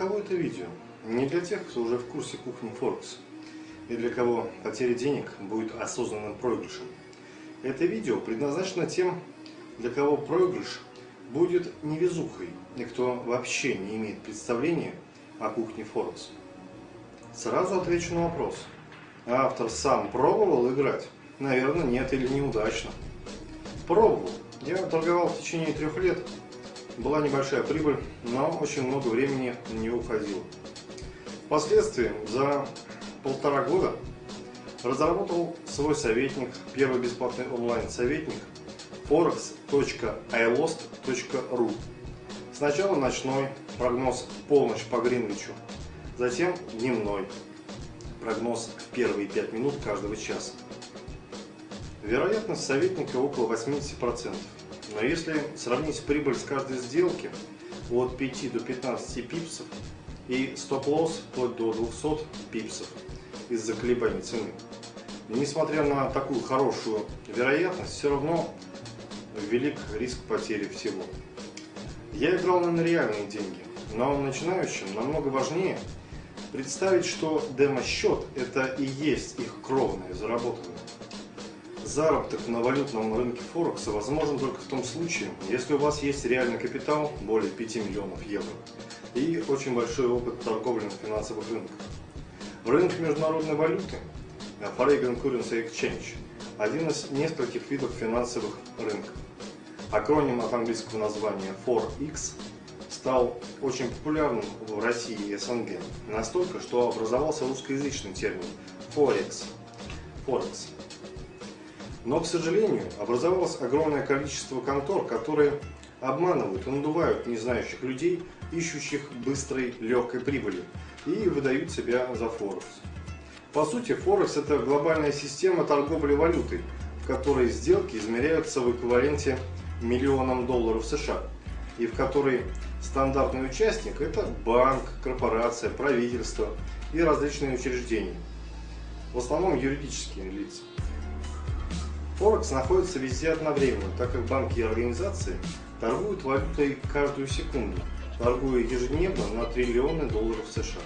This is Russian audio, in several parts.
кого это видео? Не для тех, кто уже в курсе кухни Форекс, и для кого потеря денег будет осознанным проигрышем. Это видео предназначено тем, для кого проигрыш будет невезухой, и кто вообще не имеет представления о кухне Форекс. Сразу отвечу на вопрос. Автор сам пробовал играть? Наверное, нет или неудачно. Пробовал. Я торговал в течение трех лет была небольшая прибыль, но очень много времени не уходило. Впоследствии за полтора года разработал свой советник, первый бесплатный онлайн-советник forex.ilost.ru Сначала ночной прогноз полночь по Гринвичу, затем дневной прогноз в первые 5 минут каждого часа. Вероятность советника около 80%. Но если сравнить прибыль с каждой сделки от 5 до 15 пипсов и стоп-лосс вплоть до 200 пипсов из-за колебаний цены, несмотря на такую хорошую вероятность, все равно велик риск потери всего. Я играл на реальные деньги, но начинающим намного важнее представить, что демо-счет это и есть их кровное заработанное. Заработок на валютном рынке Форекса возможен только в том случае, если у вас есть реальный капитал более 5 миллионов евро и очень большой опыт торговли на финансовых рынках. Рынок международной валюты, Foreign Currency Exchange, один из нескольких видов финансовых рынков. Акроним от английского названия 4X стал очень популярным в России и СНГ, настолько, что образовался русскоязычный термин Forex. Forex но, к сожалению, образовалось огромное количество контор, которые обманывают и надувают незнающих людей, ищущих быстрой, легкой прибыли, и выдают себя за Форекс. По сути, Форекс – это глобальная система торговли валютой, в которой сделки измеряются в эквиваленте миллионам долларов США, и в которой стандартный участник – это банк, корпорация, правительство и различные учреждения, в основном юридические лица. Форекс находится везде одновременно, так как банки и организации торгуют валютой каждую секунду, торгуя ежедневно на триллионы долларов США.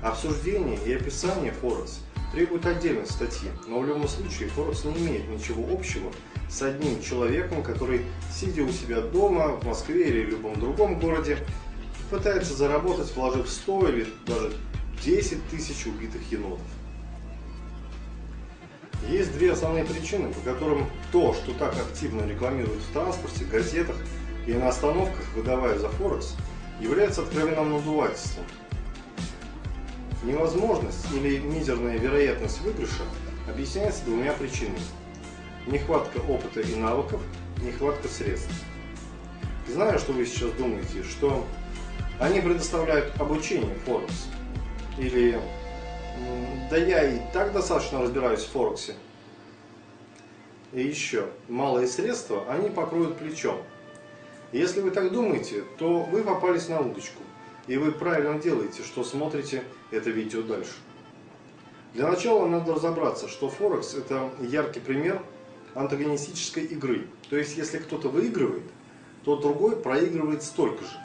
Обсуждение и описание Форекс требуют отдельной статьи, но в любом случае Форекс не имеет ничего общего с одним человеком, который, сидя у себя дома, в Москве или в любом другом городе, пытается заработать, вложив 100 или даже 10 тысяч убитых енотов. Есть две основные причины, по которым то, что так активно рекламируют в транспорте, газетах и на остановках, выдавая за Форекс, является откровенным надувательством. Невозможность или мизерная вероятность выигрыша объясняется двумя причинами. Нехватка опыта и навыков, нехватка средств. Знаю, что вы сейчас думаете, что они предоставляют обучение Форекс или да я и так достаточно разбираюсь в Форексе. И еще, малые средства они покроют плечом. Если вы так думаете, то вы попались на удочку. И вы правильно делаете, что смотрите это видео дальше. Для начала надо разобраться, что Форекс это яркий пример антагонистической игры. То есть, если кто-то выигрывает, то другой проигрывает столько же.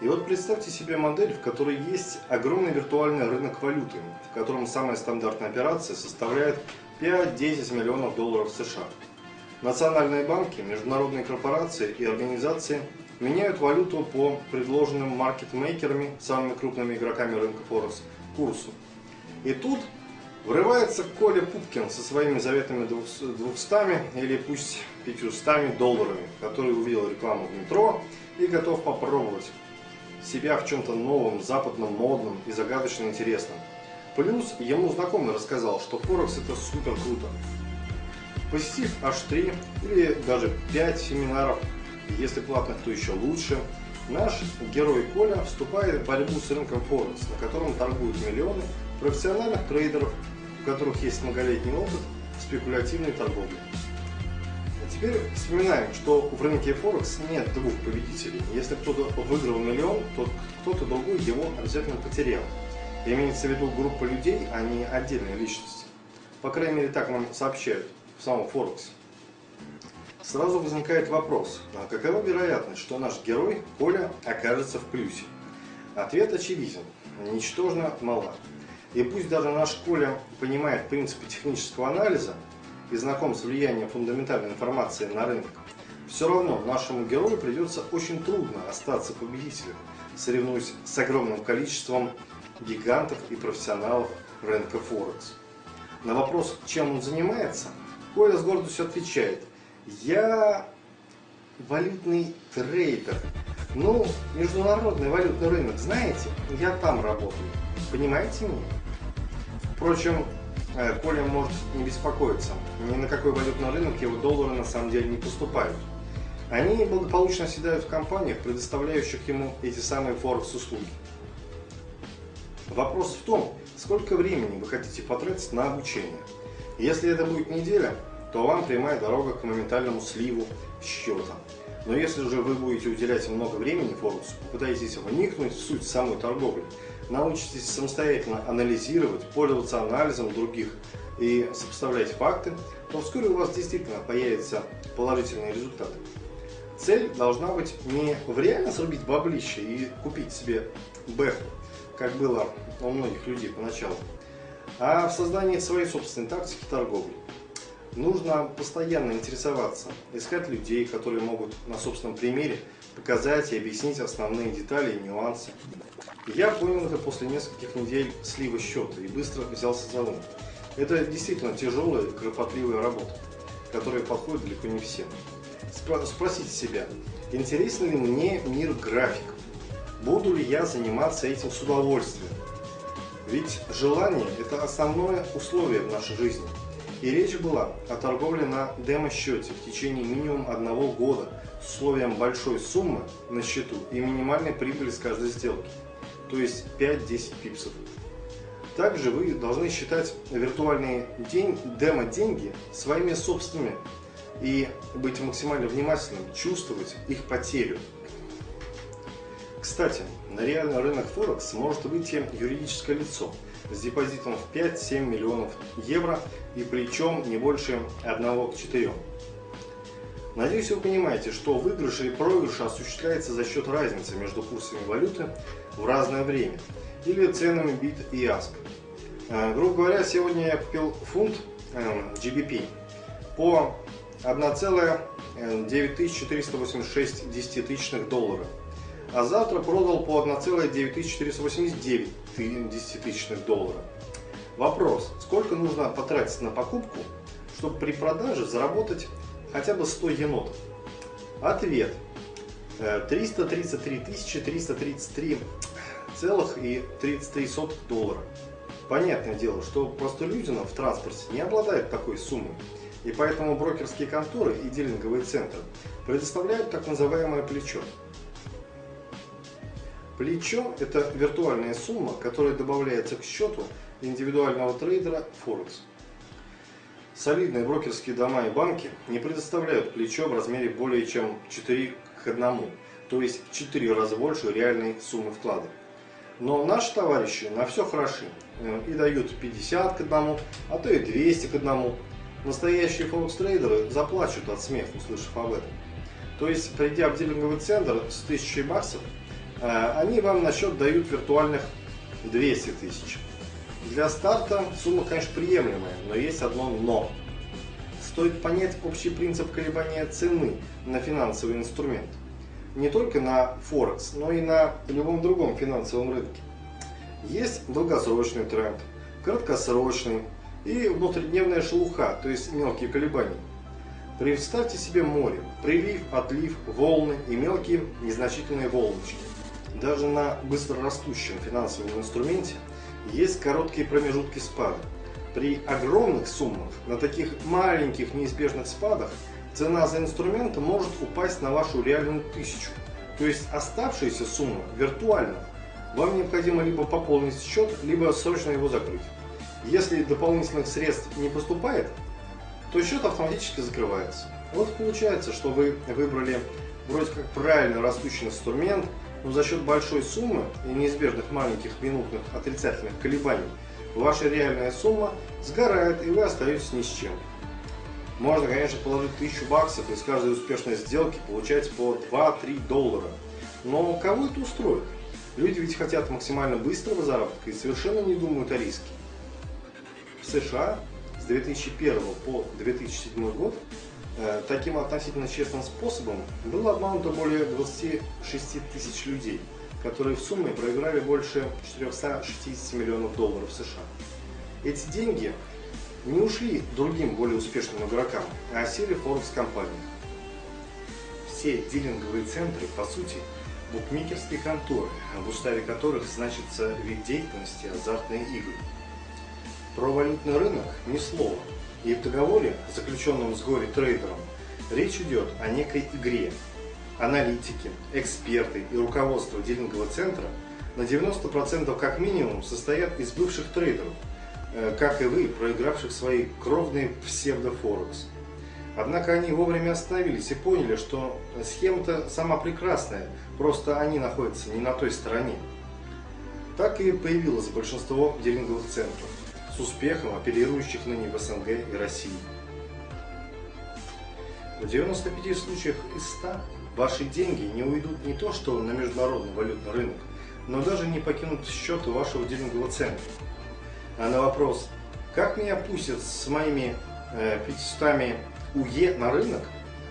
И вот представьте себе модель, в которой есть огромный виртуальный рынок валюты, в котором самая стандартная операция составляет 5-10 миллионов долларов США. Национальные банки, международные корпорации и организации меняют валюту по предложенным маркетмейкерами, самыми крупными игроками рынка Форекс, курсу. И тут врывается Коля Пупкин со своими заветными 200 или пусть 500 долларами, который увидел рекламу в метро и готов попробовать себя в чем-то новом, западном, модном и загадочно интересном. Плюс ему знакомый рассказал, что Форекс это супер круто. Посетив аж 3 или даже 5 семинаров, если платных, то еще лучше, наш герой Коля вступает в борьбу с рынком Форекс, на котором торгуют миллионы профессиональных трейдеров, у которых есть многолетний опыт спекулятивной торговли. Теперь вспоминаем, что в рынке Форекс нет двух победителей. Если кто-то выиграл миллион, то кто-то другой его обязательно потерял. Имеется в виду группа людей, а не отдельные личности. По крайней мере, так нам сообщают в самом Форексе. Сразу возникает вопрос, а какова вероятность, что наш герой, Коля, окажется в плюсе? Ответ очевиден. Ничтожно мала. И пусть даже наш Коля понимает принципы технического анализа и знаком с влиянием фундаментальной информации на рынок, все равно нашему герою придется очень трудно остаться победителем, соревнуясь с огромным количеством гигантов и профессионалов рынка Форекс. На вопрос, чем он занимается, Коля с гордостью отвечает, я валютный трейдер. Ну, международный валютный рынок, знаете, я там работаю. Понимаете меня? Впрочем, Коля может не беспокоиться. Ни на какой валютный рынок его доллары на самом деле не поступают. Они благополучно оседают в компаниях, предоставляющих ему эти самые форекс-услуги. Вопрос в том, сколько времени вы хотите потратить на обучение. Если это будет неделя, то вам прямая дорога к моментальному сливу счета. Но если же вы будете уделять много времени Форексу, попытаетесь вникнуть в суть самой торговли, научитесь самостоятельно анализировать, пользоваться анализом других и сопоставлять факты, то вскоре у вас действительно появятся положительные результаты. Цель должна быть не реально срубить баблище и купить себе бэху, как было у многих людей поначалу, а в создании своей собственной тактики торговли. Нужно постоянно интересоваться, искать людей, которые могут на собственном примере показать и объяснить основные детали и нюансы. Я понял это после нескольких недель слива счета и быстро взялся за ум. Это действительно тяжелая кропотливая работа, которая подходит далеко не всем. Спросите себя, интересен ли мне мир графиков? Буду ли я заниматься этим с удовольствием? Ведь желание – это основное условие в нашей жизни. И речь была о торговле на демо-счете в течение минимум одного года с условием большой суммы на счету и минимальной прибыли с каждой сделки, то есть 5-10 пипсов. Также вы должны считать виртуальные демо-деньги своими собственными и быть максимально внимательным, чувствовать их потерю. Кстати, на реальный рынок Форекс может выйти юридическое лицо с депозитом в 5-7 миллионов евро и причем не больше 1 к 4. Надеюсь, вы понимаете, что выигрыш или проигрыш осуществляется за счет разницы между курсами валюты в разное время или ценами бит и аск. Э, грубо говоря, сегодня я купил фунт GBP по 1,9486 десятитысячных доллара, а завтра продал по 1,9489 десятитысячных доллара. Вопрос, сколько нужно потратить на покупку, чтобы при продаже заработать хотя бы 100 енотов? Ответ. 333 333 целых и 33 доллара. Понятное дело, что простолюдинов в транспорте не обладает такой суммой. И поэтому брокерские конторы и дилинговые центры предоставляют так называемое плечо. Плечо – это виртуальная сумма, которая добавляется к счету индивидуального трейдера Форекс. Солидные брокерские дома и банки не предоставляют плечо в размере более чем 4 к 1, то есть в 4 раза больше реальной суммы вклада. Но наши товарищи на все хороши э, и дают 50 к 1, а то и 200 к 1. Настоящие форекс-трейдеры заплачут от смеха, услышав об этом. То есть, придя в дилинговый центр с 1000 баксов, э, они вам на счет дают виртуальных 200 тысяч. Для старта сумма, конечно, приемлемая, но есть одно «но». Стоит понять общий принцип колебания цены на финансовый инструмент. Не только на Форекс, но и на любом другом финансовом рынке. Есть долгосрочный тренд, краткосрочный, и внутридневная шелуха, то есть мелкие колебания. Представьте себе море, прилив, отлив, волны и мелкие незначительные волночки. Даже на быстрорастущем финансовом инструменте есть короткие промежутки спада. При огромных суммах, на таких маленьких неизбежных спадах, цена за инструмент может упасть на вашу реальную тысячу. То есть оставшаяся сумма виртуальна. Вам необходимо либо пополнить счет, либо срочно его закрыть. Если дополнительных средств не поступает, то счет автоматически закрывается. Вот получается, что вы выбрали вроде как правильно растущий инструмент, но за счет большой суммы и неизбежных маленьких минутных отрицательных колебаний ваша реальная сумма сгорает и вы остаетесь ни с чем. Можно, конечно, положить 1000 баксов и с каждой успешной сделки получать по 2-3 доллара. Но кого это устроит? Люди ведь хотят максимально быстрого заработка и совершенно не думают о риске. В США с 2001 по 2007 год э, таким относительно честным способом было обмануто более 26 тысяч людей, которые в сумме проиграли больше 460 миллионов долларов США. Эти деньги не ушли другим более успешным игрокам, а осели в Форекс-компаниях. Все дилинговые центры, по сути, букмекерские конторы, в уставе которых значится вид деятельности азартные игры. Про валютный рынок ни слова, и в договоре, заключенном с горе-трейдером, речь идет о некой игре. Аналитики, эксперты и руководство дилингового центра на 90% как минимум состоят из бывших трейдеров, э, как и вы, проигравших свои кровные псевдофорекс. Однако они вовремя остановились и поняли, что схема-то сама прекрасная, просто они находятся не на той стороне. Так и появилось большинство дилинговых центров, с успехом оперирующих ныне в СНГ и России. В 95 случаях из 100 ваши деньги не уйдут не то что на международный валютный рынок, но даже не покинут счеты вашего дилингового центра. А на вопрос, как меня пустят с моими э, 500 УЕ на рынок,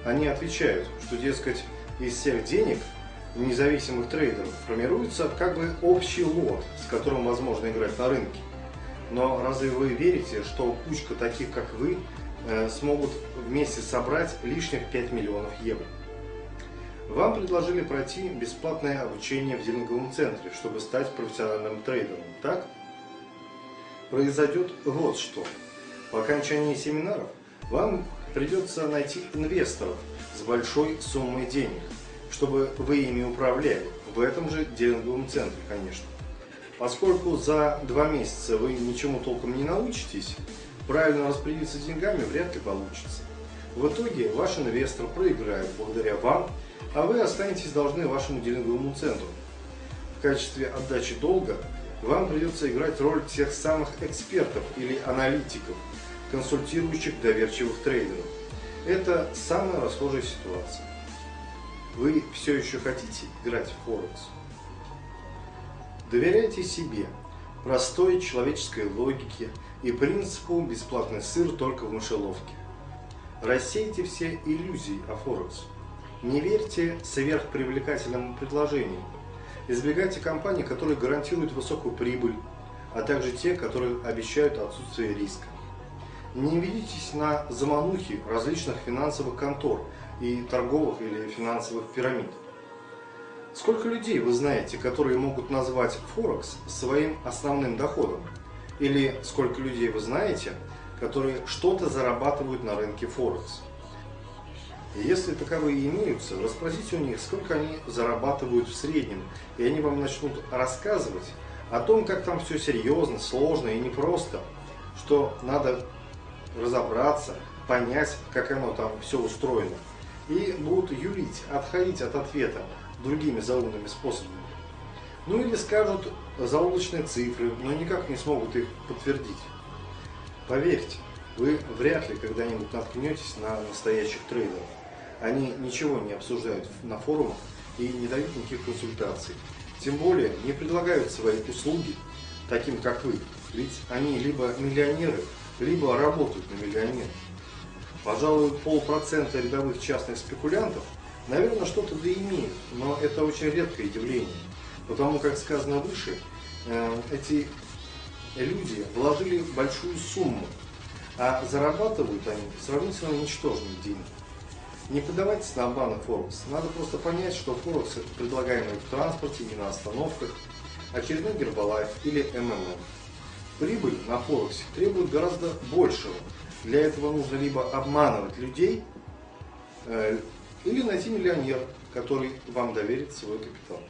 они отвечают, что, дескать, из всех денег независимых трейдеров формируется как бы общий лот, с которым возможно играть на рынке. Но разве вы верите, что кучка таких, как вы, э, смогут вместе собрать лишних 5 миллионов евро? Вам предложили пройти бесплатное обучение в дилинговом центре, чтобы стать профессиональным трейдером, так? Произойдет вот что. По окончании семинаров вам придется найти инвесторов с большой суммой денег, чтобы вы ими управляли, в этом же дилинговом центре, конечно. Поскольку за два месяца вы ничему толком не научитесь, правильно распределиться деньгами вряд ли получится. В итоге ваш инвестор проиграет благодаря вам, а вы останетесь должны вашему дилинговому центру. В качестве отдачи долга вам придется играть роль тех самых экспертов или аналитиков, консультирующих доверчивых трейдеров. Это самая расхожая ситуация. Вы все еще хотите играть в Форекс? Доверяйте себе, простой человеческой логике и принципу «бесплатный сыр только в мышеловке». Рассейте все иллюзии о Форекс. Не верьте сверхпривлекательным предложениям. Избегайте компаний, которые гарантируют высокую прибыль, а также те, которые обещают отсутствие риска. Не ведитесь на заманухи различных финансовых контор и торговых или финансовых пирамид. Сколько людей вы знаете, которые могут назвать Форекс своим основным доходом? Или сколько людей вы знаете, которые что-то зарабатывают на рынке Форекс? Если таковые имеются, расспросите у них, сколько они зарабатывают в среднем, и они вам начнут рассказывать о том, как там все серьезно, сложно и непросто, что надо разобраться, понять, как оно там все устроено. И будут юлить, отходить от ответа другими заумными способами. Ну или скажут заоблачные цифры, но никак не смогут их подтвердить. Поверьте, вы вряд ли когда-нибудь наткнетесь на настоящих трейдеров. Они ничего не обсуждают на форумах и не дают никаких консультаций. Тем более не предлагают свои услуги таким, как вы. Ведь они либо миллионеры, либо работают на миллионеров. Пожалуй, полпроцента рядовых частных спекулянтов, наверное, что-то да имеют, но это очень редкое явление. Потому, как сказано выше, э, эти люди вложили большую сумму, а зарабатывают они сравнительно ничтожные деньги. Не поддавайтесь на обманы Форекс. Надо просто понять, что Форекс это предлагаемый в транспорте и на остановках, очередной Гербалайф или МММ. Прибыль на Форексе требует гораздо большего. Для этого нужно либо обманывать людей, э, или найти миллионера, который вам доверит свой капитал.